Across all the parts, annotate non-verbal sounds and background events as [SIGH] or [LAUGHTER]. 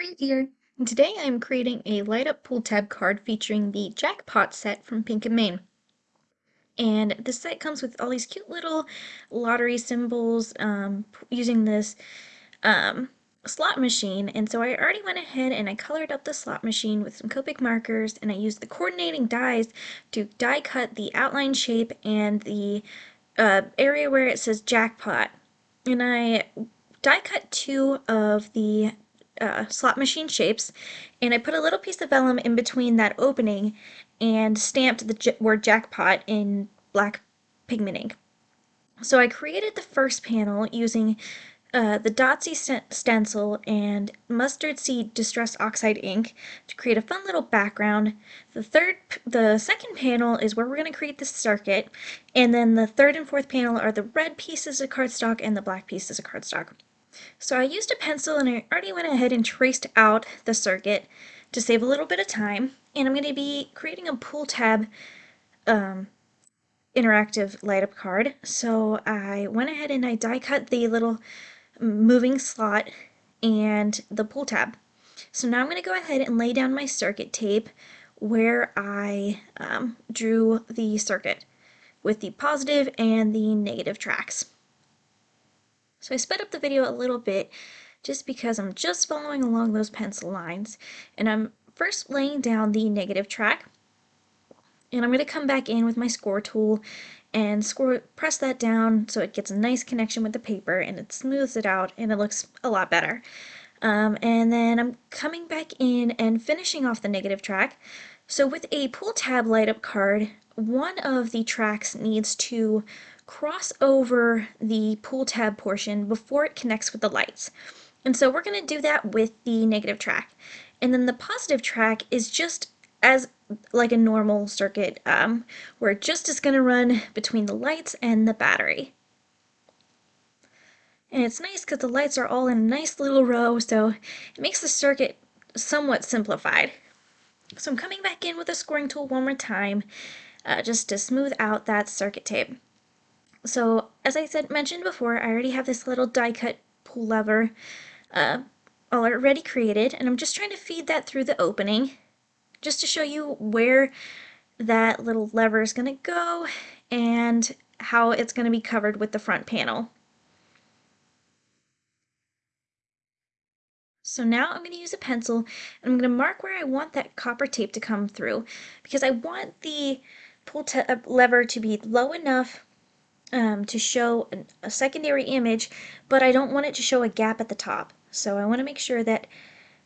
Here, and today I am creating a light up pull tab card featuring the Jackpot set from Pink and Main. And this set comes with all these cute little lottery symbols um, using this um, slot machine. And so I already went ahead and I colored up the slot machine with some Copic markers and I used the coordinating dies to die cut the outline shape and the uh, area where it says Jackpot. And I die cut two of the uh, slot machine shapes and I put a little piece of vellum in between that opening and stamped the word jackpot in black pigment ink. So I created the first panel using uh, the Dotsy st stencil and mustard seed distress oxide ink to create a fun little background. The third, the second panel is where we're going to create the circuit, and then the third and fourth panel are the red pieces of cardstock and the black pieces of cardstock. So I used a pencil and I already went ahead and traced out the circuit to save a little bit of time. And I'm going to be creating a pull tab um, interactive light up card. So I went ahead and I die cut the little moving slot and the pull tab. So now I'm going to go ahead and lay down my circuit tape where I um, drew the circuit with the positive and the negative tracks. So I sped up the video a little bit just because I'm just following along those pencil lines. And I'm first laying down the negative track. And I'm going to come back in with my score tool and score press that down so it gets a nice connection with the paper and it smooths it out and it looks a lot better. Um, and then I'm coming back in and finishing off the negative track. So with a pull tab light up card, one of the tracks needs to cross over the pull tab portion before it connects with the lights. And so we're going to do that with the negative track. And then the positive track is just as like a normal circuit um, where it just is going to run between the lights and the battery. And it's nice because the lights are all in a nice little row, so it makes the circuit somewhat simplified. So I'm coming back in with a scoring tool one more time uh, just to smooth out that circuit tape. So as I said mentioned before, I already have this little die cut pull lever uh, already created and I'm just trying to feed that through the opening just to show you where that little lever is going to go and how it's going to be covered with the front panel. So now I'm going to use a pencil and I'm going to mark where I want that copper tape to come through because I want the pull lever to be low enough um, to show an, a secondary image, but I don't want it to show a gap at the top. So I want to make sure that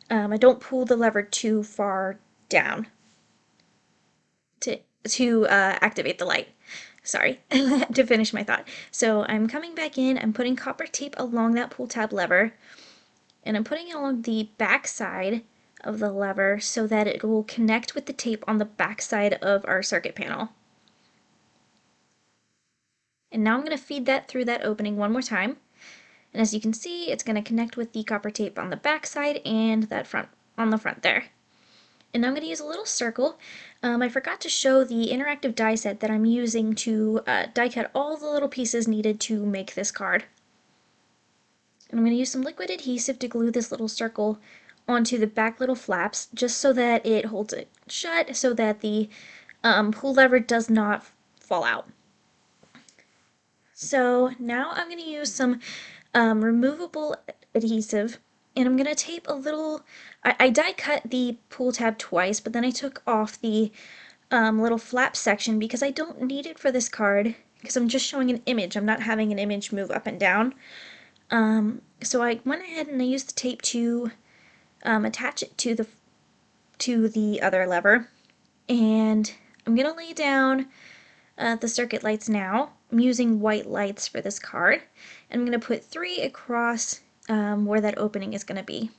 um, I don't pull the lever too far down to, to uh, activate the light. Sorry, [LAUGHS] to finish my thought. So I'm coming back in, I'm putting copper tape along that pull tab lever, and I'm putting it along the back side of the lever so that it will connect with the tape on the back side of our circuit panel. And now I'm going to feed that through that opening one more time. And as you can see, it's going to connect with the copper tape on the back side and that front on the front there. And I'm going to use a little circle. Um, I forgot to show the interactive die set that I'm using to uh, die cut all the little pieces needed to make this card. And I'm going to use some liquid adhesive to glue this little circle onto the back little flaps just so that it holds it shut so that the um, pull lever does not fall out. So now I'm going to use some um, removable adhesive and I'm going to tape a little, I, I, die cut the pull tab twice, but then I took off the um, little flap section because I don't need it for this card because I'm just showing an image. I'm not having an image move up and down. Um, so I went ahead and I used the tape to um, attach it to the to the other lever and I'm going to lay down uh, the circuit lights now. I'm using white lights for this card. And I'm going to put three across um, where that opening is going to be.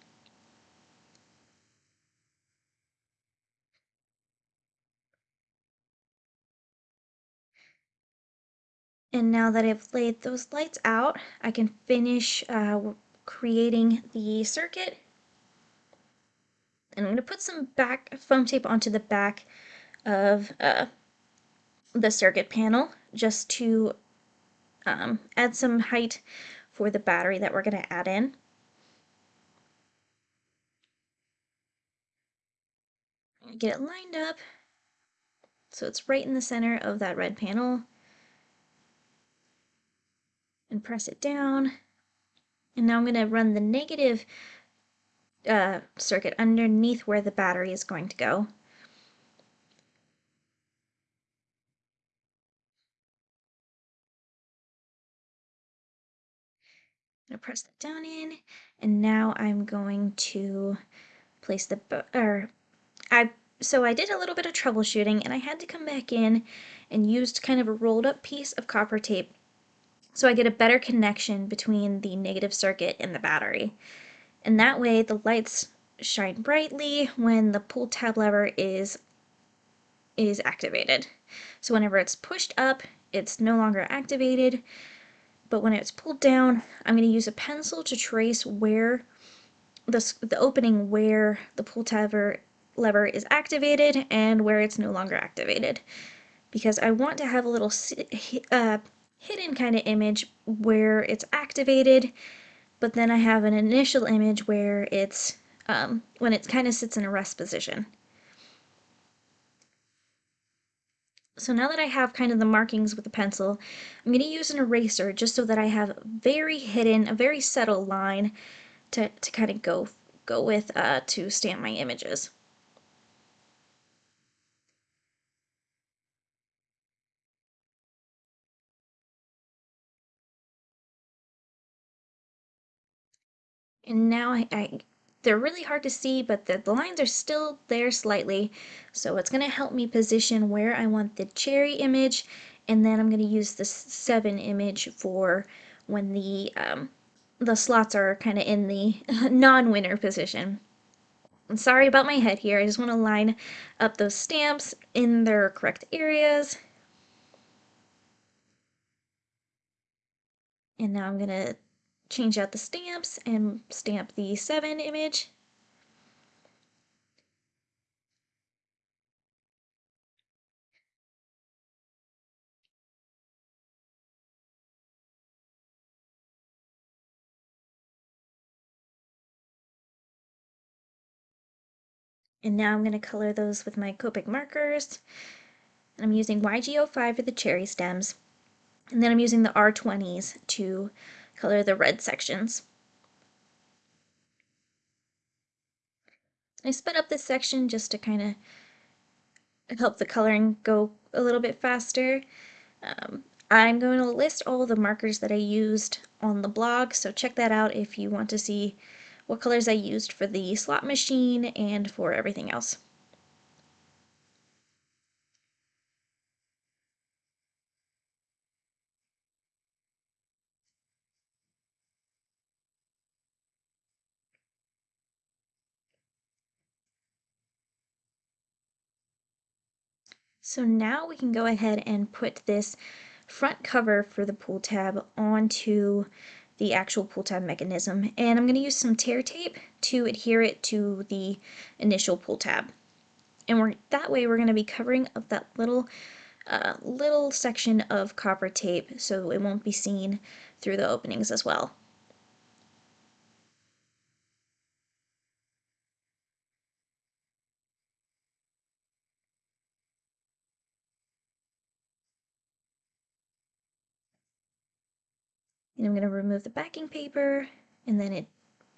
And now that I've laid those lights out, I can finish uh, creating the circuit. And I'm going to put some back foam tape onto the back of uh, the circuit panel just to um, add some height for the battery that we're going to add in. get it lined up so it's right in the center of that red panel and press it down. And now I'm going to run the negative uh, circuit underneath where the battery is going to go. To press that down in, and now I'm going to place the, or I, so I did a little bit of troubleshooting and I had to come back in and used kind of a rolled up piece of copper tape so I get a better connection between the negative circuit and the battery. And that way the lights shine brightly when the pull tab lever is is activated. So whenever it's pushed up, it's no longer activated, but when it's pulled down, I'm going to use a pencil to trace where the, the opening where the pull tab lever is activated and where it's no longer activated. Because I want to have a little uh, hidden kind of image where it's activated, but then I have an initial image where it's um, when it kind of sits in a rest position. So now that I have kind of the markings with the pencil, I'm going to use an eraser just so that I have very hidden, a very subtle line to, to kind of go, go with uh, to stamp my images. And now I, I they're really hard to see, but the, the lines are still there slightly. So it's going to help me position where I want the cherry image. And then I'm going to use the 7 image for when the, um, the slots are kind of in the [LAUGHS] non-winner position. I'm sorry about my head here. I just want to line up those stamps in their correct areas. And now I'm going to change out the stamps and stamp the 7 image. And now I'm going to color those with my Copic markers. And I'm using YG05 for the cherry stems. And then I'm using the R20s to color the red sections. I sped up this section just to kind of help the coloring go a little bit faster. Um, I'm going to list all the markers that I used on the blog, so check that out if you want to see what colors I used for the slot machine and for everything else. So now we can go ahead and put this front cover for the pull tab onto the actual pull tab mechanism. And I'm going to use some tear tape to adhere it to the initial pull tab. And we're, that way we're going to be covering up that little uh, little section of copper tape so it won't be seen through the openings as well. I'm going to remove the backing paper and then it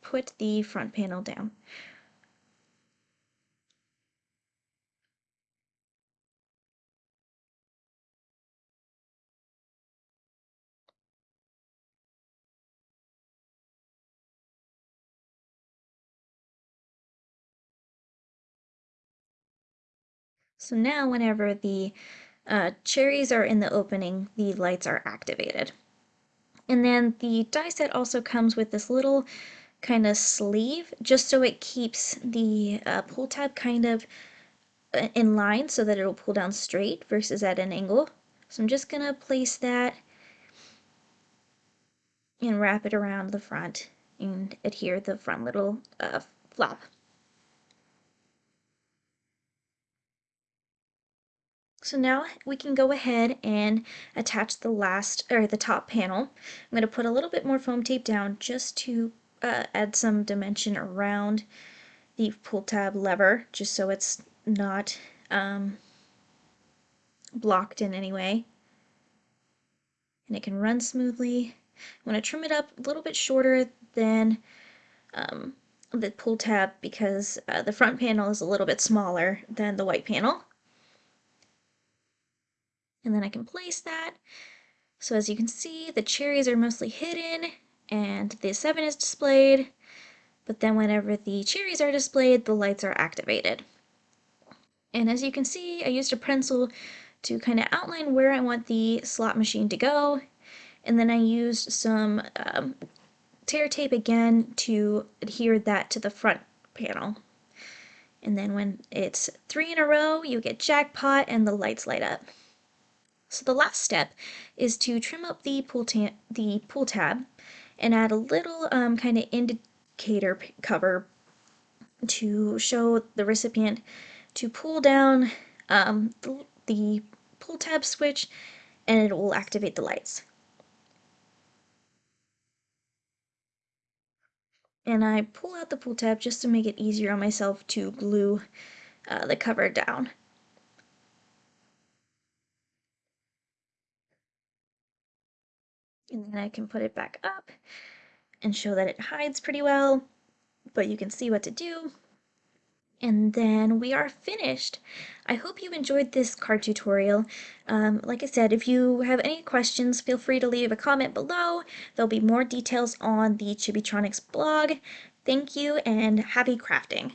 put the front panel down. So now whenever the uh, cherries are in the opening, the lights are activated. And then the die set also comes with this little kind of sleeve just so it keeps the uh, pull tab kind of uh, in line so that it'll pull down straight versus at an angle. So I'm just going to place that and wrap it around the front and adhere the front little uh, flap. So now we can go ahead and attach the last, or the top panel. I'm going to put a little bit more foam tape down just to uh, add some dimension around the pull tab lever, just so it's not um, blocked in any way. And it can run smoothly. I'm going to trim it up a little bit shorter than um, the pull tab because uh, the front panel is a little bit smaller than the white panel. And then I can place that. So as you can see, the cherries are mostly hidden and the 7 is displayed, but then whenever the cherries are displayed, the lights are activated. And as you can see, I used a pencil to kind of outline where I want the slot machine to go, and then I used some um, tear tape again to adhere that to the front panel. And then when it's three in a row, you get jackpot and the lights light up. So the last step is to trim up the pull, the pull tab and add a little um, kind of indicator cover to show the recipient to pull down um, the, the pull tab switch and it will activate the lights. And I pull out the pull tab just to make it easier on myself to glue uh, the cover down. And then I can put it back up and show that it hides pretty well, but you can see what to do. And then we are finished. I hope you enjoyed this card tutorial. Um, like I said, if you have any questions, feel free to leave a comment below. There'll be more details on the Chibitronics blog. Thank you and happy crafting!